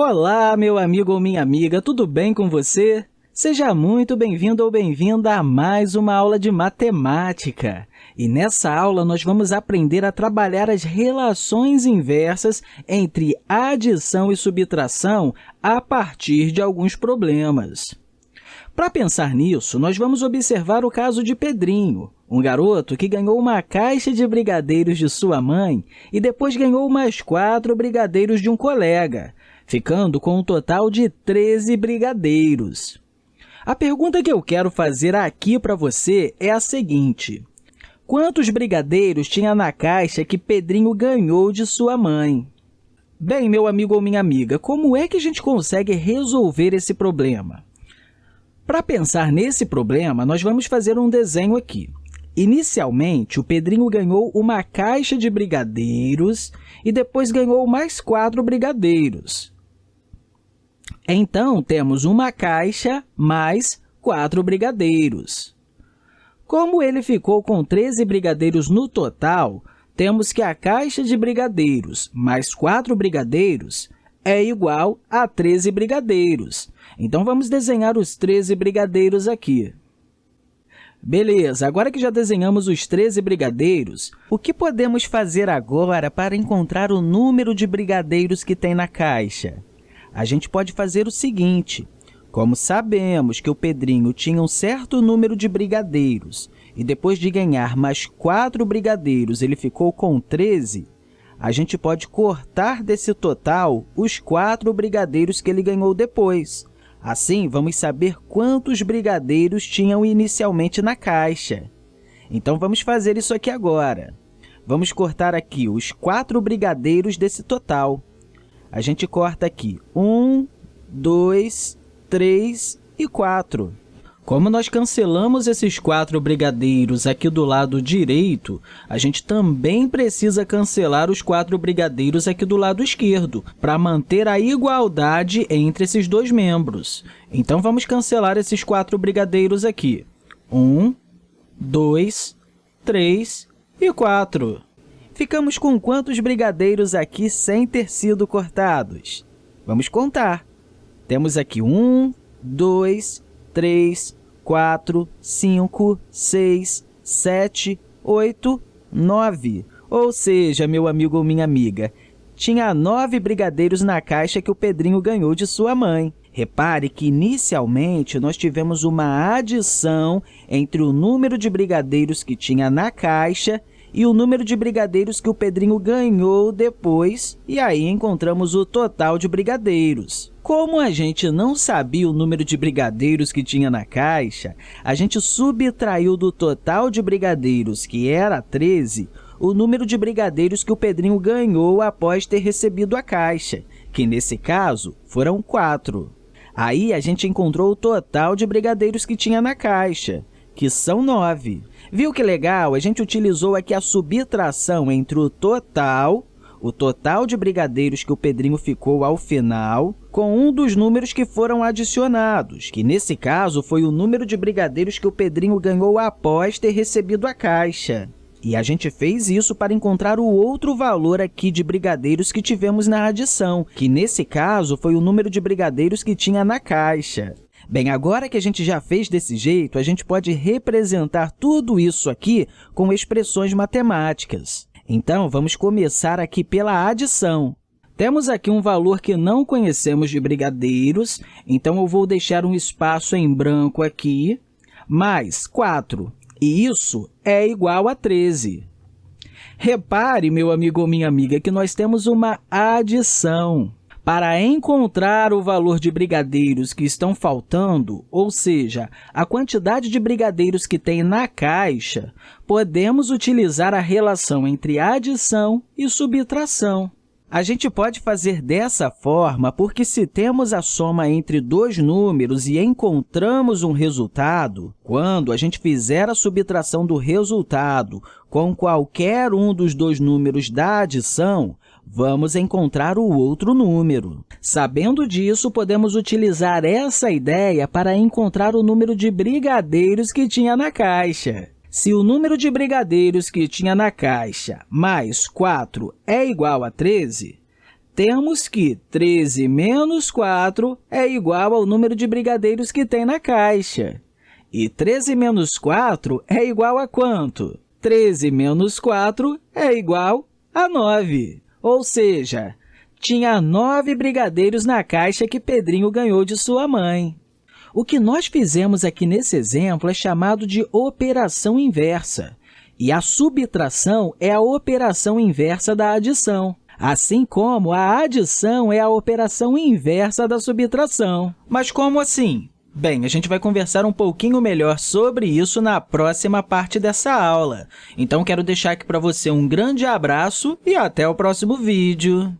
Olá, meu amigo ou minha amiga, tudo bem com você? Seja muito bem-vindo ou bem-vinda a mais uma aula de matemática. E nessa aula, nós vamos aprender a trabalhar as relações inversas entre adição e subtração a partir de alguns problemas. Para pensar nisso, nós vamos observar o caso de Pedrinho, um garoto que ganhou uma caixa de brigadeiros de sua mãe e depois ganhou mais quatro brigadeiros de um colega, ficando com um total de 13 brigadeiros. A pergunta que eu quero fazer aqui para você é a seguinte. Quantos brigadeiros tinha na caixa que Pedrinho ganhou de sua mãe? Bem, meu amigo ou minha amiga, como é que a gente consegue resolver esse problema? Para pensar nesse problema, nós vamos fazer um desenho aqui. Inicialmente, o Pedrinho ganhou uma caixa de brigadeiros e depois ganhou mais quatro brigadeiros. Então, temos uma caixa mais quatro brigadeiros. Como ele ficou com 13 brigadeiros no total, temos que a caixa de brigadeiros mais 4 brigadeiros é igual a 13 brigadeiros. Então, vamos desenhar os 13 brigadeiros aqui. Beleza, agora que já desenhamos os 13 brigadeiros, o que podemos fazer agora para encontrar o número de brigadeiros que tem na caixa? A gente pode fazer o seguinte, como sabemos que o Pedrinho tinha um certo número de brigadeiros e depois de ganhar mais quatro brigadeiros ele ficou com 13, a gente pode cortar desse total os quatro brigadeiros que ele ganhou depois. Assim, vamos saber quantos brigadeiros tinham inicialmente na caixa. Então, vamos fazer isso aqui agora. Vamos cortar aqui os quatro brigadeiros desse total. A gente corta aqui um, dois, 3 e 4. Como nós cancelamos esses quatro brigadeiros aqui do lado direito, a gente também precisa cancelar os quatro brigadeiros aqui do lado esquerdo, para manter a igualdade entre esses dois membros. Então, vamos cancelar esses quatro brigadeiros aqui. 1, 2, 3 e 4. Ficamos com quantos brigadeiros aqui sem ter sido cortados? Vamos contar. Temos aqui 1, 2, 3, 4, 5, 6, 7, 8, 9. Ou seja, meu amigo ou minha amiga, tinha nove brigadeiros na caixa que o Pedrinho ganhou de sua mãe. Repare que, inicialmente, nós tivemos uma adição entre o número de brigadeiros que tinha na caixa e o número de brigadeiros que o Pedrinho ganhou depois, e aí encontramos o total de brigadeiros. Como a gente não sabia o número de brigadeiros que tinha na caixa, a gente subtraiu do total de brigadeiros, que era 13, o número de brigadeiros que o Pedrinho ganhou após ter recebido a caixa, que, nesse caso, foram 4. Aí, a gente encontrou o total de brigadeiros que tinha na caixa, que são 9. Viu que legal? A gente utilizou aqui a subtração entre o total, o total de brigadeiros que o Pedrinho ficou ao final, com um dos números que foram adicionados, que, nesse caso, foi o número de brigadeiros que o Pedrinho ganhou após ter recebido a caixa. E a gente fez isso para encontrar o outro valor aqui de brigadeiros que tivemos na adição, que, nesse caso, foi o número de brigadeiros que tinha na caixa. Bem, agora que a gente já fez desse jeito, a gente pode representar tudo isso aqui com expressões matemáticas. Então, vamos começar aqui pela adição. Temos aqui um valor que não conhecemos de brigadeiros, então eu vou deixar um espaço em branco aqui, mais 4, e isso é igual a 13. Repare, meu amigo ou minha amiga, que nós temos uma adição. Para encontrar o valor de brigadeiros que estão faltando, ou seja, a quantidade de brigadeiros que tem na caixa, podemos utilizar a relação entre adição e subtração. A gente pode fazer dessa forma porque, se temos a soma entre dois números e encontramos um resultado, quando a gente fizer a subtração do resultado com qualquer um dos dois números da adição, vamos encontrar o outro número. Sabendo disso, podemos utilizar essa ideia para encontrar o número de brigadeiros que tinha na caixa. Se o número de brigadeiros que tinha na caixa mais 4 é igual a 13, temos que 13 menos 4 é igual ao número de brigadeiros que tem na caixa. E 13 menos 4 é igual a quanto? 13 menos 4 é igual a 9, ou seja, tinha 9 brigadeiros na caixa que Pedrinho ganhou de sua mãe. O que nós fizemos aqui nesse exemplo é chamado de operação inversa, e a subtração é a operação inversa da adição assim como a adição é a operação inversa da subtração. Mas como assim? Bem, a gente vai conversar um pouquinho melhor sobre isso na próxima parte dessa aula. Então, quero deixar aqui para você um grande abraço e até o próximo vídeo!